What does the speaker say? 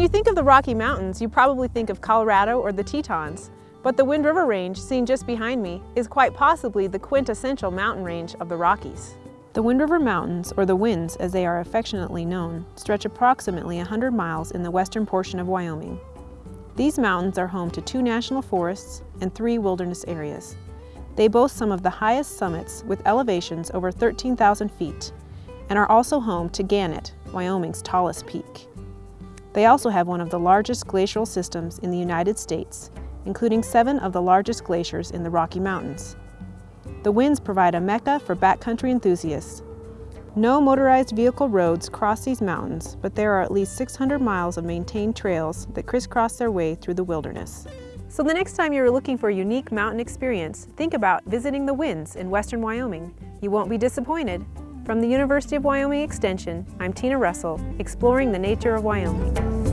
you think of the Rocky Mountains, you probably think of Colorado or the Tetons, but the Wind River Range, seen just behind me, is quite possibly the quintessential mountain range of the Rockies. The Wind River Mountains, or the Winds as they are affectionately known, stretch approximately 100 miles in the western portion of Wyoming. These mountains are home to two national forests and three wilderness areas. They boast some of the highest summits with elevations over 13,000 feet and are also home to Gannett, Wyoming's tallest peak. They also have one of the largest glacial systems in the United States, including seven of the largest glaciers in the Rocky Mountains. The winds provide a mecca for backcountry enthusiasts. No motorized vehicle roads cross these mountains, but there are at least 600 miles of maintained trails that crisscross their way through the wilderness. So the next time you're looking for a unique mountain experience, think about visiting the Winds in western Wyoming. You won't be disappointed. From the University of Wyoming Extension, I'm Tina Russell, exploring the nature of Wyoming.